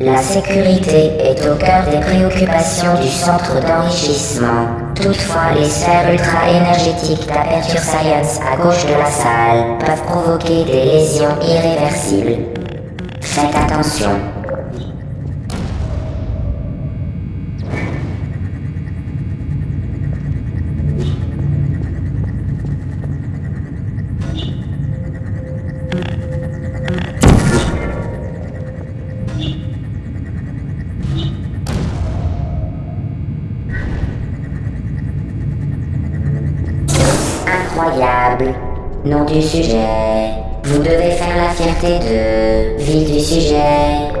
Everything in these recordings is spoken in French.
La sécurité est au cœur des préoccupations du centre d'enrichissement. Toutefois, les sphères ultra-énergétiques d'Aperture Science à gauche de la salle peuvent provoquer des lésions irréversibles. Faites attention. Incroyable. Nom du sujet. Vous devez faire la fierté de... Ville du sujet.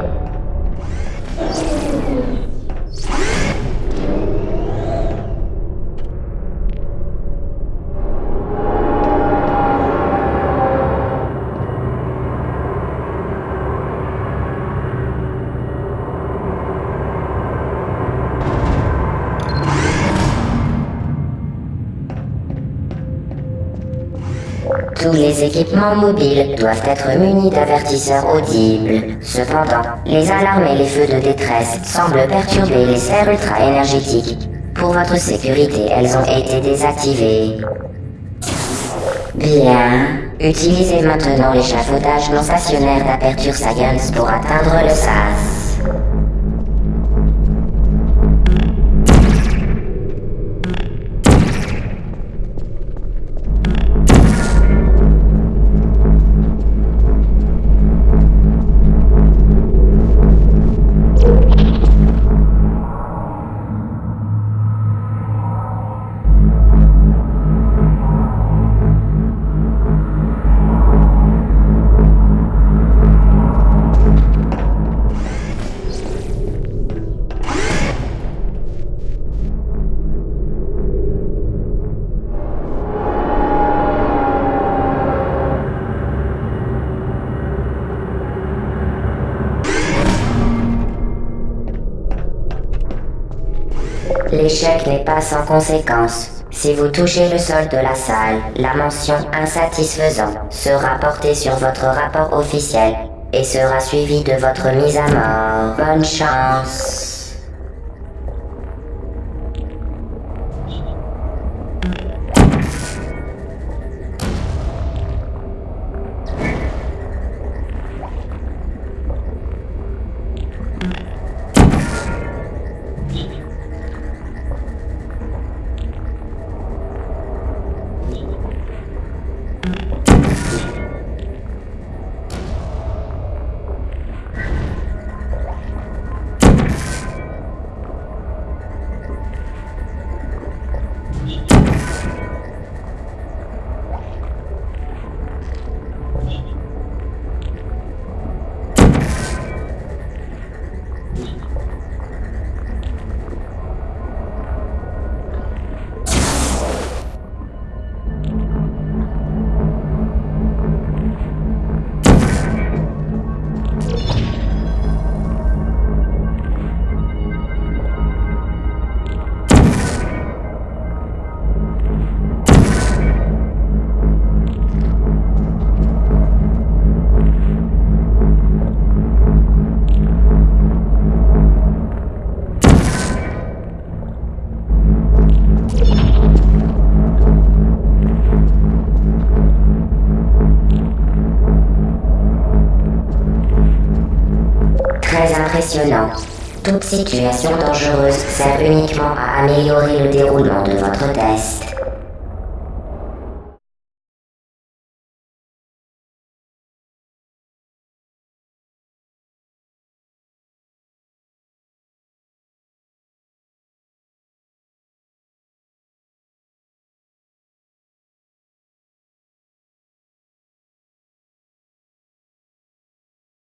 Tous les équipements mobiles doivent être munis d'avertisseurs audibles. Cependant, les alarmes et les feux de détresse semblent perturber les serres ultra-énergétiques. Pour votre sécurité, elles ont été désactivées. Bien. Utilisez maintenant l'échafaudage non stationnaire d'Aperture Science pour atteindre le SAS. L'échec n'est pas sans conséquence. Si vous touchez le sol de la salle, la mention insatisfaisant sera portée sur votre rapport officiel et sera suivie de votre mise à mort. Bonne chance. Toute situation dangereuse sert uniquement à améliorer le déroulement de votre test.